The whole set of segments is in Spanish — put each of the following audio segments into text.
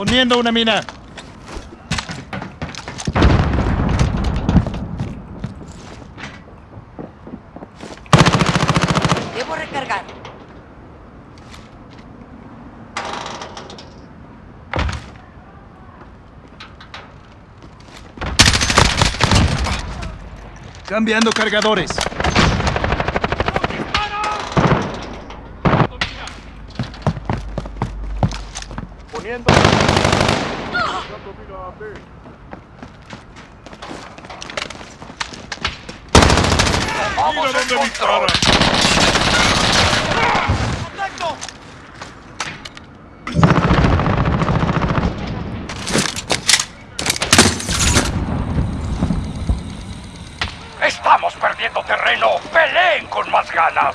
Poniendo una mina. Debo recargar. Cambiando cargadores. Poniendo. Mira dónde dispara. Estamos perdiendo terreno. Peleen con más ganas.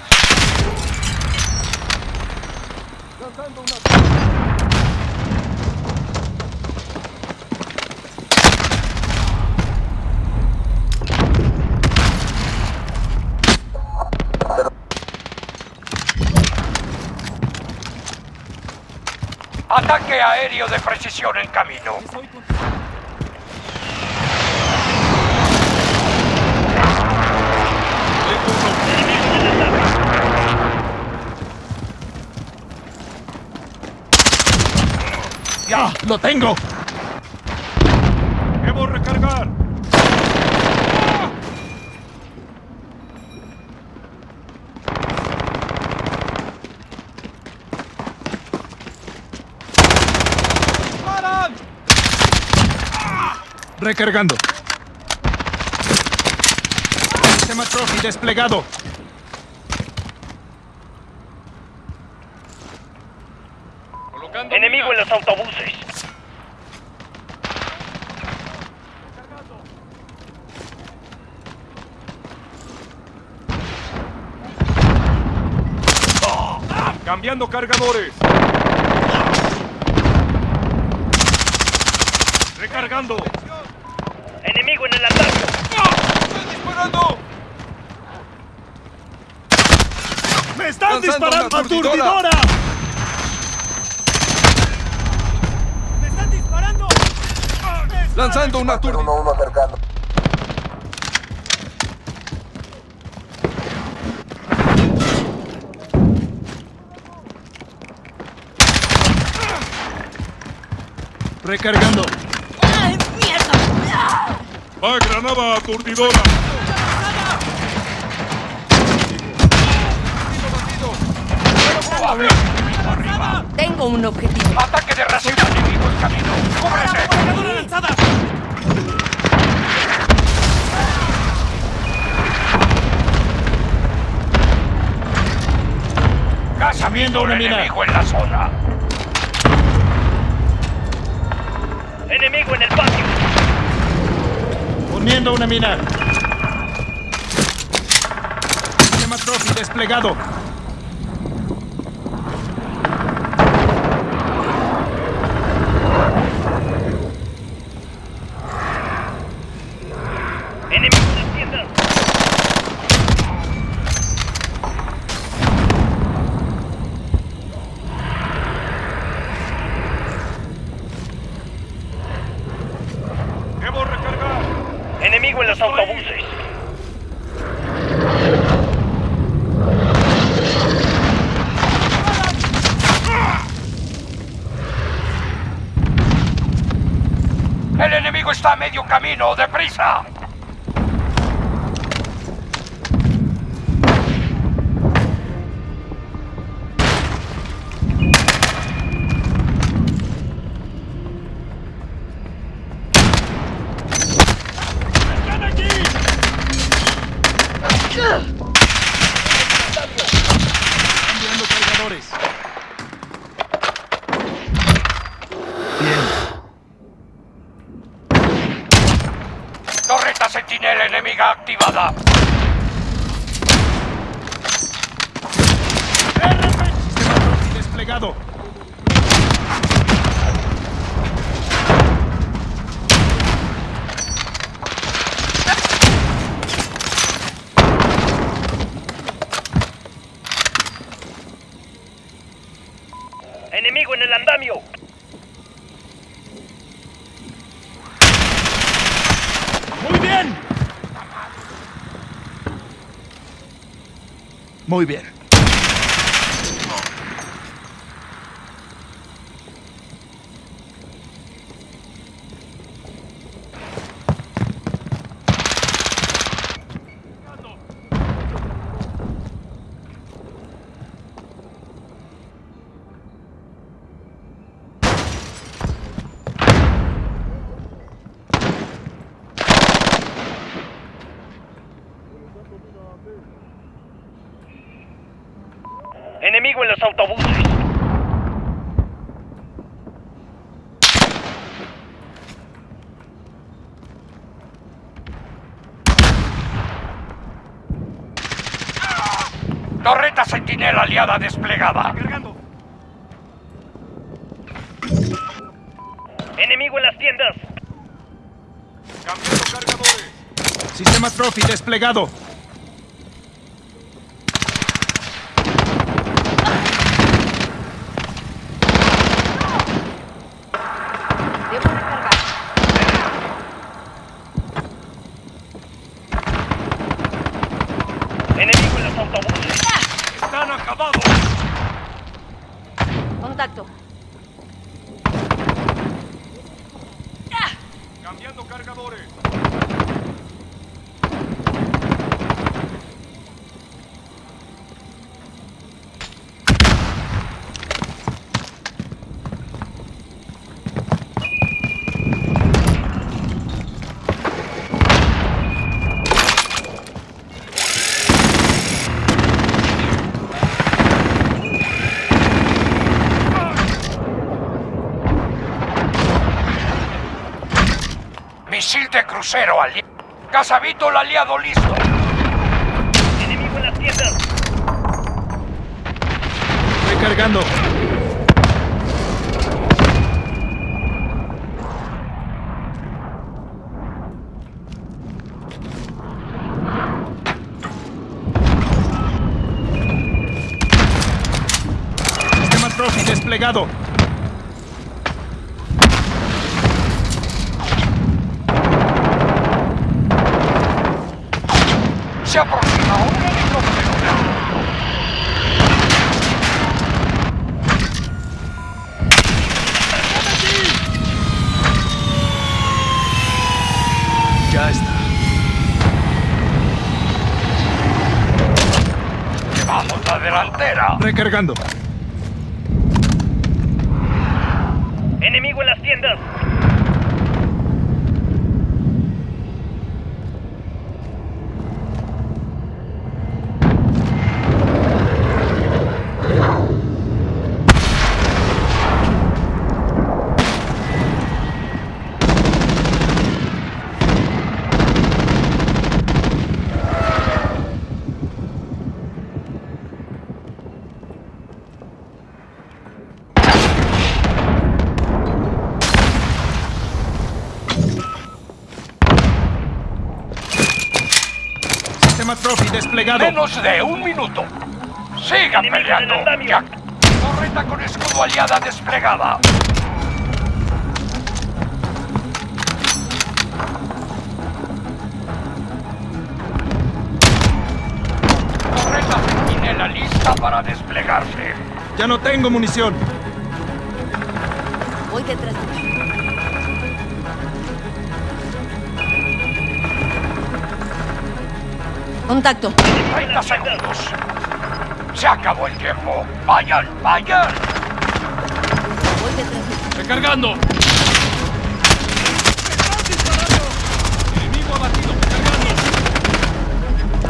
Aéreo de precisión en camino. ¡Ya! ¡Lo tengo! Debo recargar. Recargando. Sistema Trophy desplegado. Colocando Enemigo en los autobuses. Cambiando cargadores. Recargando. El andamio. ¡Estoy disparando! ¡Me están Lanzando disparando una aturdidora. aturdidora! ¡Me están disparando! Lanzando una turba. Recargando. Va granada aturdidora. Tengo un objetivo. Ataque de ración enemigo en camino. ¡Cúbrese! ¡Cargadora lanzada! Casa viendo un enemigo en la zona. Poniendo una mina. Trophy desplegado. Enemigo en las tiendas. Debo recargar. Enemigo en los autobuses. El está medio camino. ¡Deprisa! ¡Están! señal enemiga activada. RP desplegado. Enemigo en el andamio. Muy bien. Muy bien. Enemigo en los autobuses. Torreta sentinela aliada desplegada. Cargando. Enemigo en las tiendas. Cambiando cargadores. Sistema Trophy desplegado. Debo recargar. Enemigo en los autobuses. Están acabados. Contacto. Misil de crucero aliado. Casabito el aliado listo. Enemigo en las tiendas. Recargando. Sistema Trophy desplegado. Se aproxima un helicóptero. Ya está. Llevamos la delantera. Recargando. Enemigo en las tiendas. Sistema Trophy desplegado. Menos de un minuto. Sigan peleando. Jack. Torreta con escudo aliada desplegada. Torreta sentinela lista para desplegarse. Ya no tengo munición. Voy detrás de ti. Contacto. 30 segundos. Se acabó el tiempo. Vayan, vayan. Voy detrás. Recargando. Enemigo abatido. Recargando.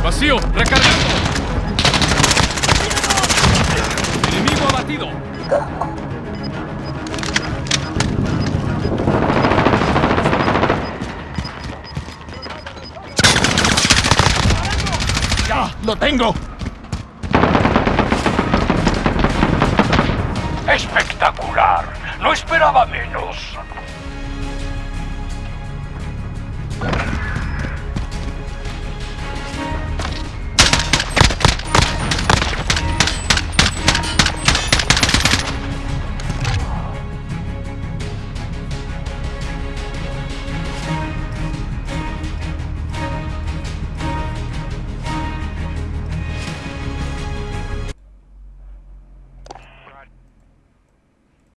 Vacío. Recargando. Enemigo abatido. ¡Ya! ¡Lo tengo! Espectacular. No esperaba menos.